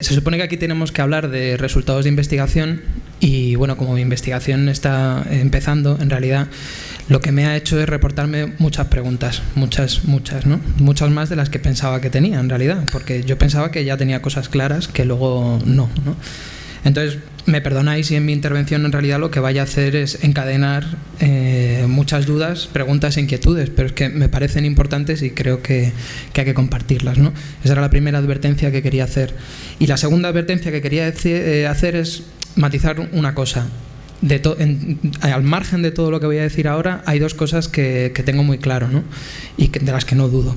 Se supone que aquí tenemos que hablar de resultados de investigación y bueno, como mi investigación está empezando, en realidad lo que me ha hecho es reportarme muchas preguntas, muchas, muchas, ¿no? Muchas más de las que pensaba que tenía en realidad, porque yo pensaba que ya tenía cosas claras que luego no, ¿no? Entonces, me perdonáis si en mi intervención en realidad lo que vaya a hacer es encadenar eh, muchas dudas, preguntas e inquietudes, pero es que me parecen importantes y creo que, hay que compartirlas. ¿no? Esa era la primera advertencia que quería hacer. Y la segunda advertencia que quería eh, hacer es matizar una cosa. De al margen de todo lo que voy a decir ahora, hay dos cosas que, tengo muy claro ¿no? y de las que no dudo.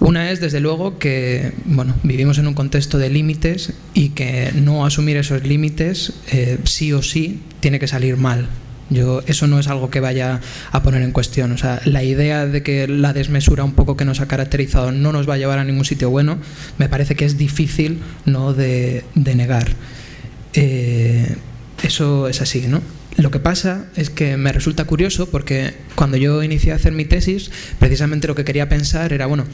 Una es, desde luego, que bueno, vivimos en un contexto de límites y que no asumir esos límites eh, sí o sí tiene que salir mal. Yo, eso no es algo que vaya a poner en cuestión. O sea, la idea de que la desmesura un poco que nos ha caracterizado no nos va a llevar a ningún sitio bueno, me parece que es difícil ¿no? de, negar. Eso es así, ¿no? Lo que pasa es que me resulta curioso porque cuando yo inicié a hacer mi tesis, precisamente lo que quería pensar era, bueno,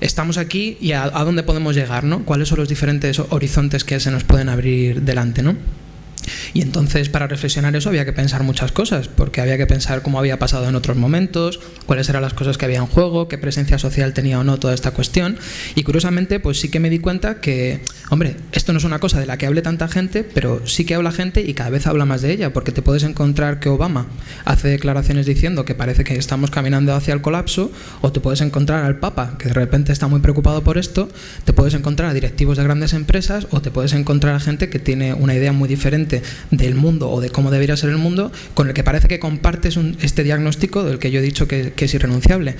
estamos aquí y a, dónde podemos llegar, ¿no? ¿Cuáles son los diferentes horizontes que se nos pueden abrir delante, ¿no? Y entonces para reflexionar eso había que pensar muchas cosas, porque había que pensar cómo había pasado en otros momentos, cuáles eran las cosas que había en juego, qué presencia social tenía o no toda esta cuestión. Y curiosamente, pues sí que me di cuenta que, hombre, esto no es una cosa de la que hable tanta gente, pero sí que habla gente y cada vez habla más de ella, porque te puedes encontrar que Obama hace declaraciones diciendo que parece que estamos caminando hacia el colapso, o te puedes encontrar al Papa, que de repente está muy preocupado por esto, te puedes encontrar a directivos de grandes empresas, o te puedes encontrar a gente que tiene una idea muy diferente del mundo o de cómo debería ser el mundo con el que parece que compartes este diagnóstico del que yo he dicho que, es irrenunciable.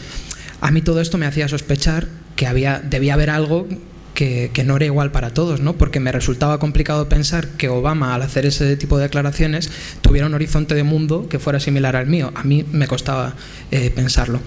A mí todo esto me hacía sospechar que había, debía haber algo que, no era igual para todos, ¿no? porque me resultaba complicado pensar que Obama, al hacer ese tipo de declaraciones, tuviera un horizonte de mundo que fuera similar al mío. A mí me costaba eh, pensarlo.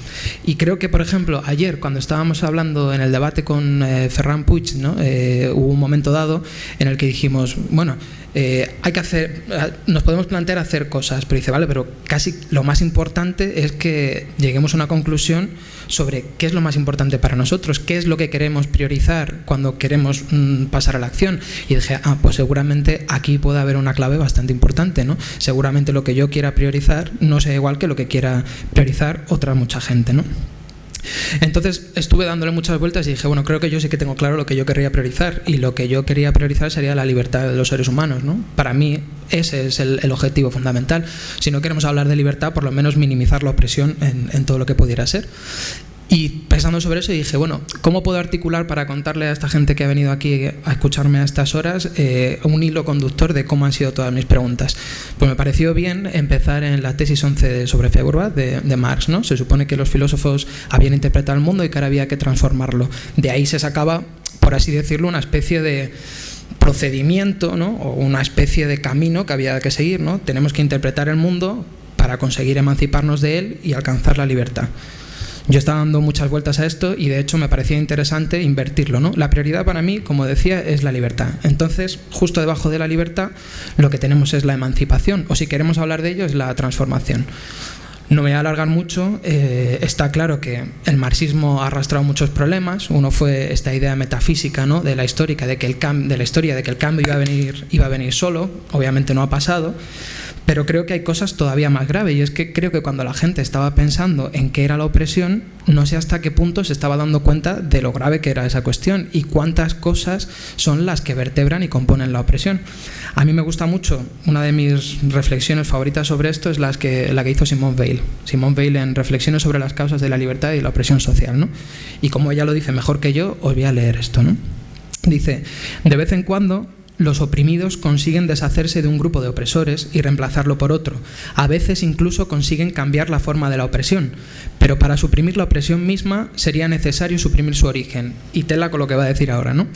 Y creo que, por ejemplo, ayer, cuando estábamos hablando en el debate con eh, Ferran Puig, ¿no? Eh, hubo un momento dado en el que dijimos, bueno, eh, hay que hacer, nos podemos plantear hacer cosas, pero dice, vale, pero casi lo más importante es que lleguemos a una conclusión sobre qué es lo más importante para nosotros, qué es lo que queremos priorizar cuando queremos mm, pasar a la acción. Y dije, ah, pues seguramente aquí puede haber una clave bastante importante, ¿no? Seguramente lo que yo quiera priorizar no sea igual que lo que quiera priorizar otra mucha gente, ¿no? Entonces estuve dándole muchas vueltas y dije, bueno, creo que yo sí que tengo claro lo que yo querría priorizar y lo que yo quería priorizar sería la libertad de los seres humanos. ¿no? Para mí ese es el, objetivo fundamental. Si no queremos hablar de libertad, por lo menos minimizar la opresión en, en todo lo que pudiera ser. Y pensando sobre eso dije, bueno, ¿cómo puedo articular para contarle a esta gente que ha venido aquí a escucharme a estas horas eh, un hilo conductor de cómo han sido todas mis preguntas? Pues me pareció bien empezar en la tesis 11 sobre Feuerbach de, de Marx. ¿no? Se supone que los filósofos habían interpretado el mundo y que ahora había que transformarlo. De ahí se sacaba, por así decirlo, una especie de procedimiento ¿no? o una especie de camino que había que seguir. ¿no? Tenemos que interpretar el mundo para conseguir emanciparnos de él y alcanzar la libertad. Yo estaba dando muchas vueltas a esto y de hecho me parecía interesante invertirlo. ¿no? La prioridad para mí, como decía, es la libertad. Entonces, justo debajo de la libertad, lo que tenemos es la emancipación, o si queremos hablar de ello, es la transformación. No me voy a alargar mucho, eh, está claro que el marxismo ha arrastrado muchos problemas. Uno fue esta idea metafísica ¿no? de, la histórica, de, que el de la historia de que el cambio iba a, venir, iba a venir solo, obviamente no ha pasado. Pero creo que hay cosas todavía más graves y es que creo que cuando la gente estaba pensando en qué era la opresión, no sé hasta qué punto se estaba dando cuenta de lo grave que era esa cuestión y cuántas cosas son las que vertebran y componen la opresión. A mí me gusta mucho, una de mis reflexiones favoritas sobre esto es la que, la que hizo Simone Weil. Simone Weil en Reflexiones sobre las causas de la libertad y la opresión social. ¿no? Y como ella lo dice mejor que yo, os voy a leer esto. ¿no? Dice, de vez en cuando los oprimidos consiguen deshacerse de un grupo de opresores y reemplazarlo por otro. A veces incluso consiguen cambiar la forma de la opresión, pero para suprimir la opresión misma sería necesario suprimir su origen. Y tela con lo que va a decir ahora, ¿no?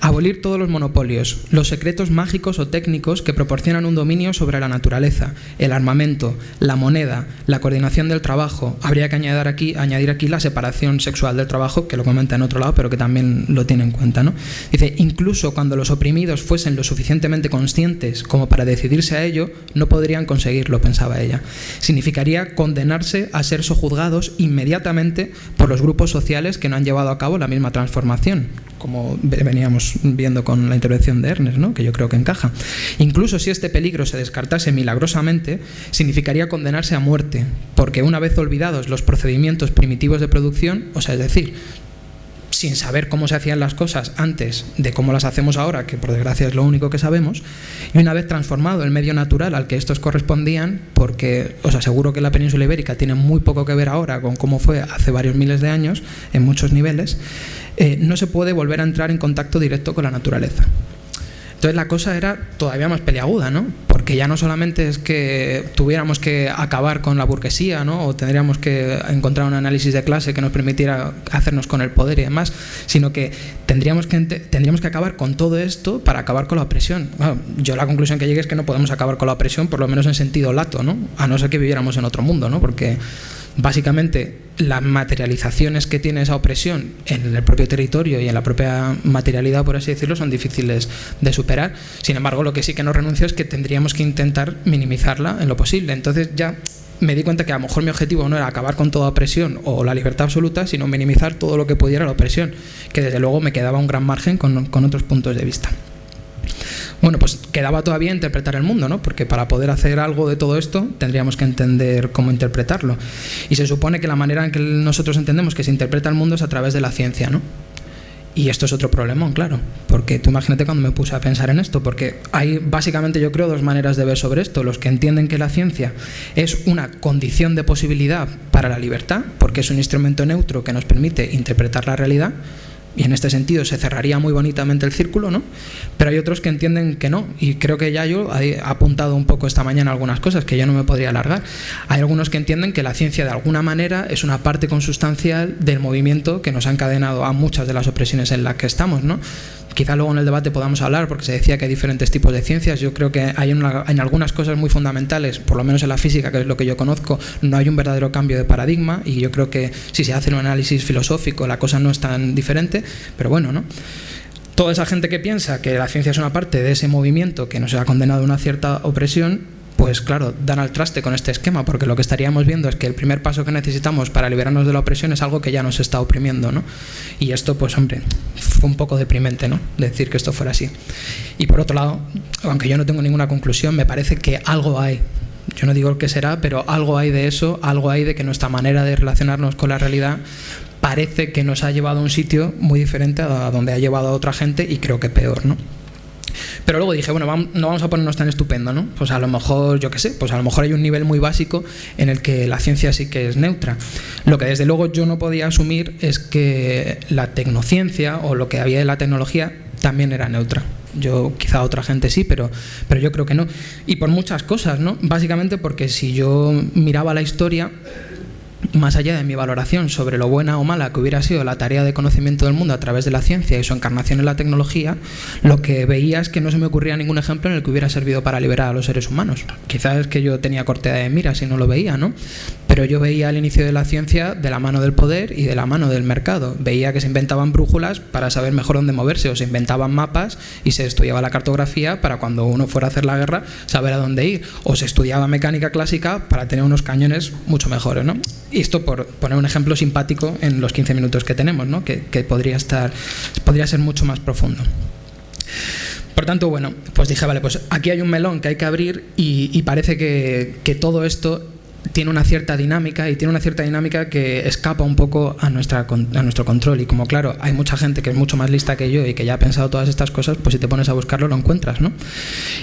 Abolir todos los monopolios, los secretos mágicos o técnicos que proporcionan un dominio sobre la naturaleza, el armamento, la moneda, la coordinación del trabajo. Habría que añadir aquí, añadir aquí la separación sexual del trabajo, que lo comenta en otro lado, pero que también lo tiene en cuenta, ¿no? Dice, incluso cuando los oprimidos fuesen lo suficientemente conscientes como para decidirse a ello, no podrían conseguirlo, pensaba ella. Significaría condenarse a ser sojuzgados inmediatamente por los grupos sociales que no han llevado a cabo la misma transformación. como veníamos viendo con la intervención de Ernest, ¿no? que yo creo que encaja. Incluso si este peligro se descartase milagrosamente, significaría condenarse a muerte, porque una vez olvidados los procedimientos primitivos de producción, o sea, es decir, sin saber cómo se hacían las cosas antes de cómo las hacemos ahora, que por desgracia es lo único que sabemos, y una vez transformado el medio natural al que estos correspondían, porque os aseguro que la península ibérica tiene muy poco que ver ahora con cómo fue hace varios miles de años, en muchos niveles, eh, no se puede volver a entrar en contacto directo con la naturaleza. Entonces la cosa era todavía más peliaguda, ¿no? Porque ya no solamente es que tuviéramos que acabar con la burguesía, ¿no? O tendríamos que encontrar un análisis de clase que nos permitiera hacernos con el poder y demás, sino que tendríamos que, tendríamos que acabar con todo esto para acabar con la opresión. yo la conclusión que llegué es que no podemos acabar con la opresión, por lo menos en sentido lato, ¿no? A no ser que viviéramos en otro mundo, ¿no? Porque básicamente las materializaciones que tiene esa opresión en el propio territorio y en la propia materialidad, por así decirlo, son difíciles de superar. Sin embargo, lo que sí que no renuncio es que tendríamos que intentar minimizarla en lo posible. Entonces ya me di cuenta que a lo mejor mi objetivo no era acabar con toda opresión o la libertad absoluta, sino minimizar todo lo que pudiera la opresión, que desde luego me quedaba un gran margen con, con otros puntos de vista. Bueno, pues quedaba todavía interpretar el mundo, ¿no? Porque para poder hacer algo de todo esto tendríamos que entender cómo interpretarlo. Y se supone que la manera en que nosotros entendemos que se interpreta el mundo es a través de la ciencia, ¿no? Y esto es otro problemón, claro, porque tú imagínate cuando me puse a pensar en esto, porque hay básicamente yo creo dos maneras de ver sobre esto. Los que entienden que la ciencia es una condición de posibilidad para la libertad, porque es un instrumento neutro que nos permite interpretar la realidad, y en este sentido se cerraría muy bonitamente el círculo, ¿no? Pero hay otros que entienden que no, y creo que ya yo he apuntado un poco esta mañana algunas cosas que yo no me podría alargar. Hay algunos que entienden que la ciencia de alguna manera es una parte consustancial del movimiento que nos ha encadenado a muchas de las opresiones en las que estamos, ¿no? Quizá luego en el debate podamos hablar, porque se decía que hay diferentes tipos de ciencias. Yo creo que hay en algunas cosas muy fundamentales, por lo menos en la física, que es lo que yo conozco, no hay un verdadero cambio de paradigma y yo creo que si se hace un análisis filosófico la cosa no es tan diferente, pero bueno, ¿no? Toda esa gente que piensa que la ciencia es una parte de ese movimiento que nos ha condenado a una cierta opresión, pues claro, dan al traste con este esquema, porque lo que estaríamos viendo es que el primer paso que necesitamos para liberarnos de la opresión es algo que ya nos está oprimiendo, ¿no? Y esto, pues hombre, fue un poco deprimente, ¿no? Decir que esto fuera así. Y por otro lado, aunque yo no tengo ninguna conclusión, me parece que algo hay. Yo no digo qué será, pero algo hay de eso, algo hay de que nuestra manera de relacionarnos con la realidad parece que nos ha llevado a un sitio muy diferente a donde ha llevado a otra gente y creo que peor, ¿no? Pero luego dije, bueno, no vamos a ponernos tan estupendo, ¿no? Pues a lo mejor, yo qué sé, pues a lo mejor hay un nivel muy básico en el que la ciencia sí que es neutra. Lo que desde luego yo no podía asumir es que la tecnociencia o lo que había de la tecnología también era neutra. Yo, quizá otra gente sí, pero, pero yo creo que no. Y por muchas cosas, ¿no? Básicamente porque si yo miraba la historia, más allá de mi valoración sobre lo buena o mala que hubiera sido la tarea de conocimiento del mundo a través de la ciencia y su encarnación en la tecnología, lo que veía es que no se me ocurría ningún ejemplo en el que hubiera servido para liberar a los seres humanos. Quizás es que yo tenía cortea de miras y no lo veía, ¿no? Pero yo veía el inicio de la ciencia de la mano del poder y de la mano del mercado. Veía que se inventaban brújulas para saber mejor dónde moverse, o se inventaban mapas y se estudiaba la cartografía para cuando uno fuera a hacer la guerra saber a dónde ir, o se estudiaba mecánica clásica para tener unos cañones mucho mejores, ¿no? Y esto por poner un ejemplo simpático en los 15 minutos que tenemos, ¿no? que, podría, estar, podría ser mucho más profundo. Por tanto, bueno, pues dije, vale, pues aquí hay un melón que hay que abrir y, parece que, que todo esto tiene una cierta dinámica y tiene una cierta dinámica que escapa un poco a, nuestra, a nuestro control. Y como claro, hay mucha gente que es mucho más lista que yo y que ya ha pensado todas estas cosas, pues si te pones a buscarlo lo encuentras, ¿no?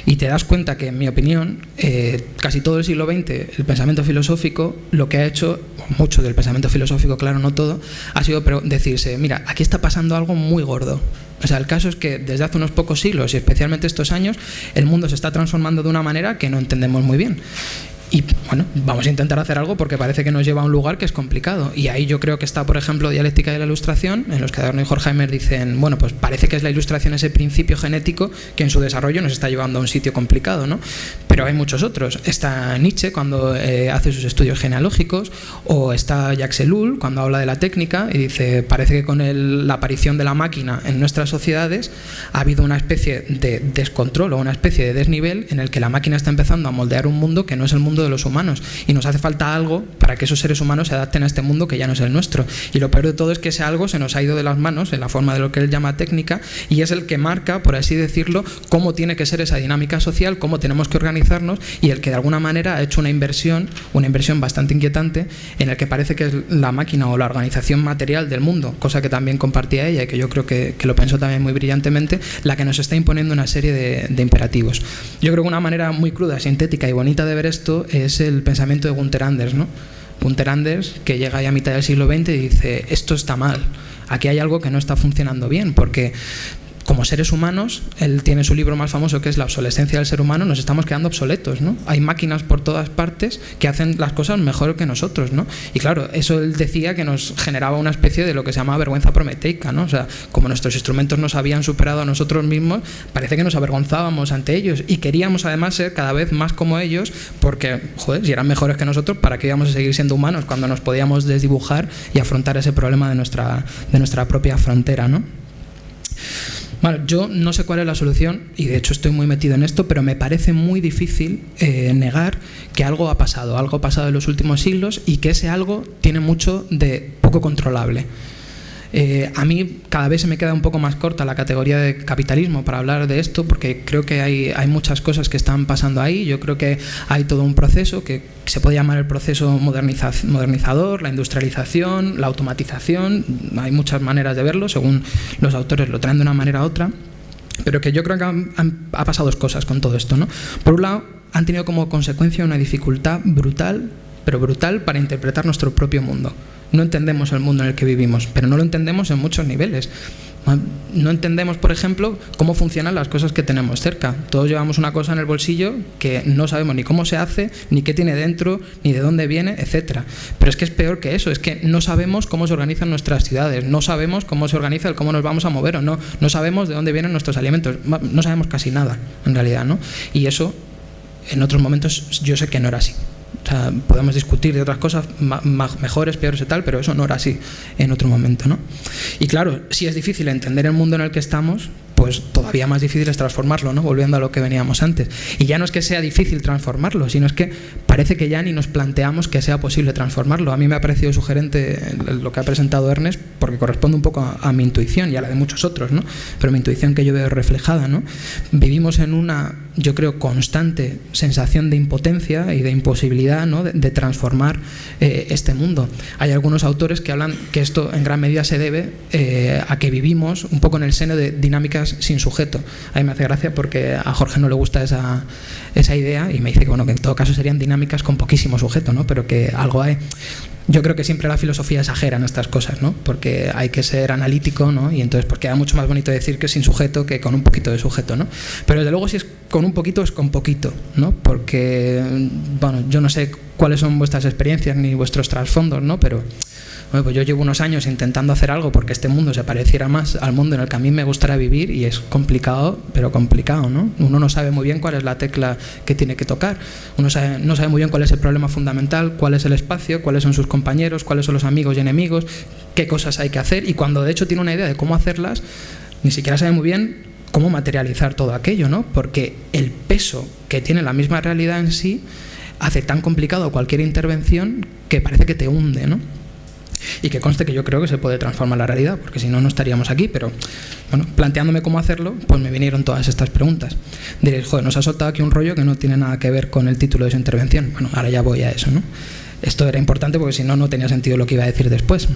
Y te das cuenta que, en mi opinión, eh, casi todo el siglo XX, el pensamiento filosófico, lo que ha hecho, mucho del pensamiento filosófico, claro, no todo, ha sido decirse, mira, aquí está pasando algo muy gordo. O sea, el caso es que desde hace unos pocos siglos y especialmente estos años, el mundo se está transformando de una manera que no entendemos muy bien. Y bueno, vamos a intentar hacer algo porque parece que nos lleva a un lugar que es complicado. Y ahí yo creo que está, por ejemplo, dialéctica de la ilustración, en los que Adorno y Horkheimer dicen, bueno, pues parece que es la ilustración ese principio genético que en su desarrollo nos está llevando a un sitio complicado, ¿no? Pero hay muchos otros. Está Nietzsche cuando eh, hace sus estudios genealógicos, o está Jacques Ellul cuando habla de la técnica y dice, parece que con la aparición de la máquina en nuestras sociedades ha habido una especie de descontrol o una especie de desnivel en el que la máquina está empezando a moldear un mundo que no es el mundo de los humanos. Y nos hace falta algo para que esos seres humanos se adapten a este mundo que ya no es el nuestro. Y lo peor de todo es que ese algo se nos ha ido de las manos en la forma de lo que él llama técnica y es el que marca, por así decirlo, cómo tiene que ser esa dinámica social, cómo tenemos que organizarnos y el que de alguna manera ha hecho una inversión, una inversión bastante inquietante en el que parece que es la máquina o la organización material del mundo, cosa que también compartía ella y que yo creo que, lo pensó también muy brillantemente, la que nos está imponiendo una serie de imperativos. Yo creo que una manera muy cruda, sintética y bonita de ver esto es el pensamiento de Gunther Anders, ¿no? Gunther Anders, que llega ya a mitad del siglo XX y dice, esto está mal, aquí hay algo que no está funcionando bien, porque como seres humanos, él tiene su libro más famoso que es La obsolescencia del ser humano, nos estamos quedando obsoletos, ¿no? Hay máquinas por todas partes que hacen las cosas mejor que nosotros, ¿no? Y claro, eso él decía que nos generaba una especie de lo que se llama vergüenza prometeica, ¿no? O sea, como nuestros instrumentos nos habían superado a nosotros mismos, parece que nos avergonzábamos ante ellos y queríamos además ser cada vez más como ellos porque, joder, si eran mejores que nosotros, ¿para qué íbamos a seguir siendo humanos cuando nos podíamos desdibujar y afrontar ese problema de nuestra, de nuestra propia frontera, ¿no? Bueno, yo no sé cuál es la solución y de hecho estoy muy metido en esto, pero me parece muy difícil eh, negar que algo ha pasado, algo ha pasado en los últimos siglos y que ese algo tiene mucho de poco controlable. Eh, a mí cada vez se me queda un poco más corta la categoría de capitalismo para hablar de esto, porque creo que hay, muchas cosas que están pasando ahí. Yo creo que hay todo un proceso que se puede llamar el proceso modernizador, la industrialización, la automatización. Hay muchas maneras de verlo, según los autores lo traen de una manera u otra. Pero que yo creo que han, ha pasado dos cosas con todo esto. ¿no? Por un lado, han tenido como consecuencia una dificultad brutal, pero brutal, para interpretar nuestro propio mundo no entendemos el mundo en el que vivimos, pero no lo entendemos en muchos niveles. No entendemos, por ejemplo, cómo funcionan las cosas que tenemos cerca. Todos llevamos una cosa en el bolsillo que no sabemos ni cómo se hace, ni qué tiene dentro, ni de dónde viene, etc. Pero es que es peor que eso, es que no sabemos cómo se organizan nuestras ciudades, no sabemos cómo se organiza el cómo nos vamos a mover o no, no sabemos de dónde vienen nuestros alimentos, no sabemos casi nada, en realidad, ¿no? Y eso, en otros momentos, yo sé que no era así. O sea, podemos discutir de otras cosas mejores, peores y tal, pero eso no era así en otro momento. ¿no? Y claro, si es difícil entender el mundo en el que estamos, pues todavía más difícil es transformarlo, ¿no? volviendo a lo que veníamos antes. Y ya no es que sea difícil transformarlo, sino es que parece que ya ni nos planteamos que sea posible transformarlo. A mí me ha parecido sugerente lo que ha presentado Ernest, porque corresponde un poco a, mi intuición y a la de muchos otros, ¿no? pero mi intuición que yo veo reflejada. ¿no? Vivimos en una, yo creo, constante sensación de impotencia y de imposibilidad ¿no? de, transformar eh, este mundo. Hay algunos autores que hablan que esto en gran medida se debe eh, a que vivimos un poco en el seno de dinámicas sin sujeto. A mí me hace gracia porque a Jorge no le gusta esa, esa idea y me dice que, bueno, que en todo caso serían dinámicas con poquísimo sujeto, ¿no? pero que algo hay. Yo creo que siempre la filosofía exagera estas cosas, ¿no? porque hay que ser analítico ¿no? y entonces porque queda mucho más bonito decir que sin sujeto que con un poquito de sujeto. ¿no? Pero desde luego si es con un poquito es con poquito, ¿no? porque bueno, yo no sé cuáles son vuestras experiencias ni vuestros trasfondos, ¿no? pero pues yo llevo unos años intentando hacer algo porque este mundo se pareciera más al mundo en el que a mí me gustaría vivir y es complicado, pero complicado, ¿no? Uno no sabe muy bien cuál es la tecla que tiene que tocar, uno no sabe muy bien cuál es el problema fundamental, cuál es el espacio, cuáles son sus compañeros, cuáles son los amigos y enemigos, qué cosas hay que hacer y cuando de hecho tiene una idea de cómo hacerlas, ni siquiera sabe muy bien cómo materializar todo aquello, ¿no? Porque el peso que tiene la misma realidad en sí hace tan complicado cualquier intervención que parece que te hunde, ¿no? Y que conste que yo creo que se puede transformar la realidad, porque si no, no estaríamos aquí. Pero, bueno, planteándome cómo hacerlo, pues me vinieron todas estas preguntas. Diréis, joder, nos ha soltado aquí un rollo que no tiene nada que ver con el título de su intervención. Bueno, ahora ya voy a eso, ¿no? Esto era importante porque si no, no tenía sentido lo que iba a decir después.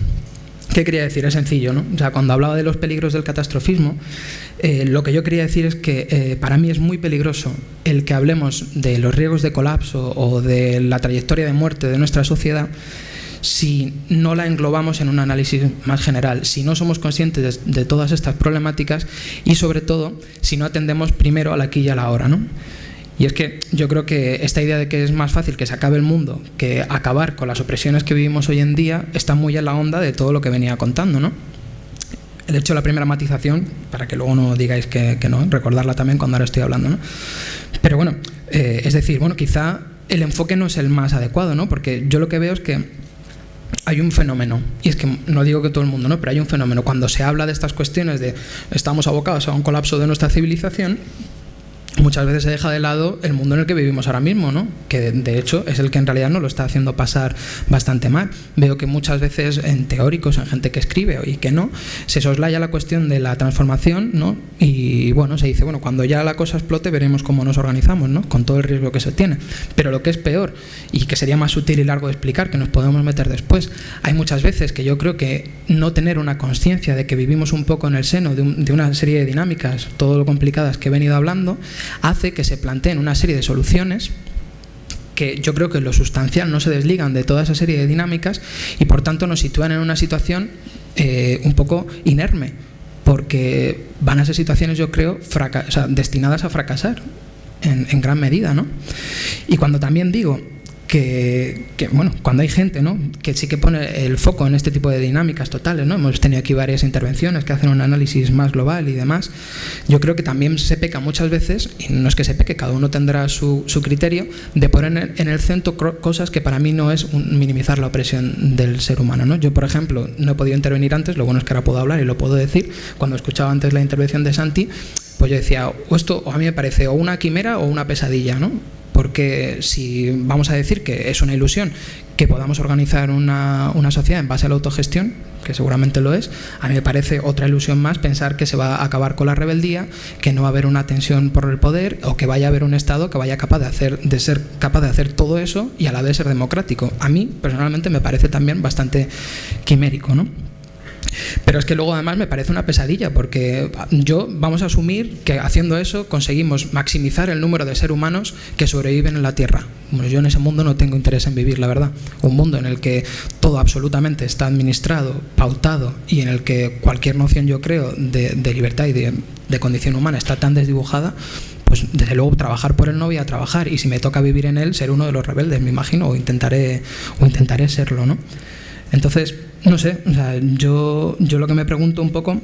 ¿Qué quería decir? Es sencillo, ¿no? O sea, cuando hablaba de los peligros del catastrofismo, eh, lo que yo quería decir es que eh, para mí es muy peligroso el que hablemos de los riesgos de colapso o de la trayectoria de muerte de nuestra sociedad si no la englobamos en un análisis más general, si no somos conscientes de, todas estas problemáticas y sobre todo si no atendemos primero a la aquí y a la hora. ¿no? Y es que yo creo que esta idea de que es más fácil que se acabe el mundo que acabar con las opresiones que vivimos hoy en día está muy en la onda de todo lo que venía contando. ¿no? El hecho la primera matización, para que luego no digáis que, no, recordarla también cuando ahora estoy hablando. ¿no? Pero bueno, eh, es decir, bueno, quizá el enfoque no es el más adecuado, ¿no? porque yo lo que veo es que hay un fenómeno, y es que no digo que todo el mundo, ¿no? pero hay un fenómeno. Cuando se habla de estas cuestiones de estamos abocados a un colapso de nuestra civilización, muchas veces se deja de lado el mundo en el que vivimos ahora mismo, ¿no? que de hecho es el que en realidad nos lo está haciendo pasar bastante mal. Veo que muchas veces en teóricos, en gente que escribe y que no, se soslaya la cuestión de la transformación ¿no? y bueno, se dice, bueno, cuando ya la cosa explote veremos cómo nos organizamos, ¿no? con todo el riesgo que se tiene. Pero lo que es peor y que sería más útil y largo de explicar, que nos podemos meter después, hay muchas veces que yo creo que no tener una conciencia de que vivimos un poco en el seno de, de una serie de dinámicas, todo lo complicadas que he venido hablando, hace que se planteen una serie de soluciones que yo creo que lo sustancial no se desligan de toda esa serie de dinámicas y por tanto nos sitúan en una situación eh, un poco inerme, porque van a ser situaciones, yo creo, destinadas a fracasar en, en gran medida. ¿no? Y cuando también digo que, bueno, cuando hay gente ¿no? que sí que pone el foco en este tipo de dinámicas totales, ¿no? hemos tenido aquí varias intervenciones que hacen un análisis más global y demás, yo creo que también se peca muchas veces, y no es que se peque, cada uno tendrá su, su criterio, de poner en el centro cosas que para mí no es minimizar la opresión del ser humano. ¿no? Yo, por ejemplo, no he podido intervenir antes, lo bueno es que ahora puedo hablar y lo puedo decir, cuando escuchaba antes la intervención de Santi, pues yo decía, o esto a mí me parece o una quimera o una pesadilla, ¿no? Porque si vamos a decir que es una ilusión que podamos organizar una, sociedad en base a la autogestión, que seguramente lo es, a mí me parece otra ilusión más pensar que se va a acabar con la rebeldía, que no va a haber una tensión por el poder o que vaya a haber un Estado que vaya capaz de, hacer, de ser capaz de hacer todo eso y a la vez ser democrático. A mí, personalmente, me parece también bastante quimérico, ¿no? Pero es que luego además me parece una pesadilla, porque yo vamos a asumir que haciendo eso conseguimos maximizar el número de seres humanos que sobreviven en la Tierra. Bueno, yo en ese mundo no tengo interés en vivir, la verdad. Un mundo en el que todo absolutamente está administrado, pautado y en el que cualquier noción, yo creo, de, libertad y de, de condición humana está tan desdibujada, pues desde luego trabajar por él no voy a trabajar y si me toca vivir en él ser uno de los rebeldes me imagino o intentaré o intentaré serlo no entonces no sé, o sea, yo, yo lo que me pregunto un poco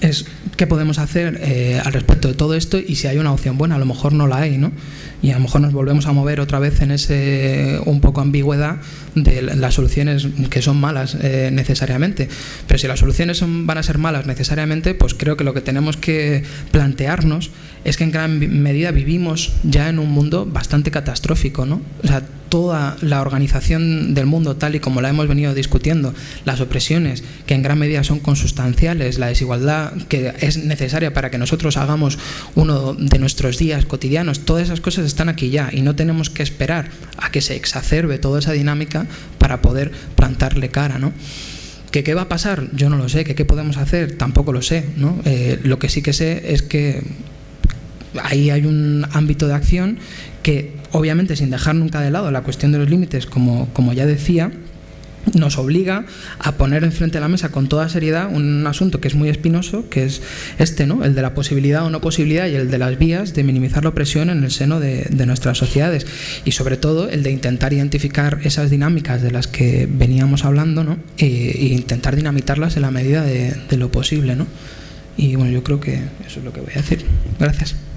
es qué podemos hacer eh, al respecto de todo esto y si hay una opción buena, a lo mejor no la hay, ¿no? Y a lo mejor nos volvemos a mover otra vez en ese un poco ambigüedad de las soluciones que son malas eh, necesariamente. Pero si las soluciones son, van a ser malas necesariamente, pues creo que lo que tenemos que plantearnos es que en gran medida vivimos ya en un mundo bastante catastrófico, ¿no? O sea, toda la organización del mundo tal y como la hemos venido discutiendo, las opresiones que en gran medida son consustanciales, la desigualdad que es necesaria para que nosotros hagamos uno de nuestros días cotidianos, todas esas cosas están aquí ya y no tenemos que esperar a que se exacerbe toda esa dinámica para poder plantarle cara, ¿no? ¿Que qué va a pasar? Yo no lo sé. ¿Que qué podemos hacer? Tampoco lo sé. ¿no? Eh, lo que sí que sé es que ahí hay un ámbito de acción que obviamente sin dejar nunca de lado la cuestión de los límites, como, como ya decía, nos obliga a poner enfrente de la mesa con toda seriedad un asunto que es muy espinoso, que es este, ¿no? el de la posibilidad o no posibilidad y el de las vías de minimizar la opresión en el seno de, nuestras sociedades y sobre todo el de intentar identificar esas dinámicas de las que veníamos hablando ¿no? e, e intentar dinamitarlas en la medida de, de lo posible. ¿no? Y bueno, yo creo que eso es lo que voy a decir. Gracias.